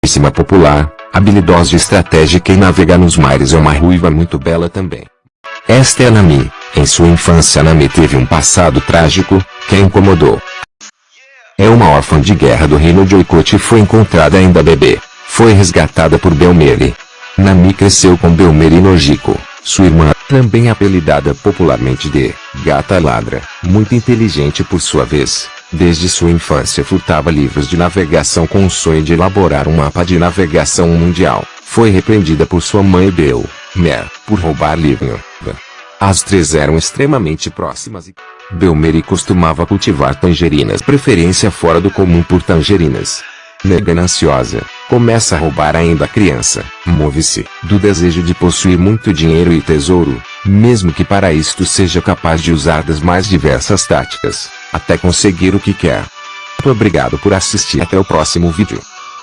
conhecidíssima popular, habilidosa e estratégica em navegar nos mares é uma ruiva muito bela também. Esta é Nami. Em sua infância Nami teve um passado trágico, que a incomodou. É uma órfã de guerra do reino de Oikot e foi encontrada ainda bebê. Foi resgatada por Belmeri. Nami cresceu com Belmeri e Nojiko, sua irmã, também apelidada popularmente de Gata Ladra, muito inteligente por sua vez. Desde sua infância furtava livros de navegação com o sonho de elaborar um mapa de navegação mundial. Foi repreendida por sua mãe Bel, Mer, por roubar livro. As três eram extremamente próximas e Belmeri costumava cultivar tangerinas, preferência fora do comum por tangerinas. Gananciosa, começa a roubar ainda criança, move-se do desejo de possuir muito dinheiro e tesouro, mesmo que para isto seja capaz de usar das mais diversas táticas, até conseguir o que quer. Obrigado por assistir até o próximo vídeo.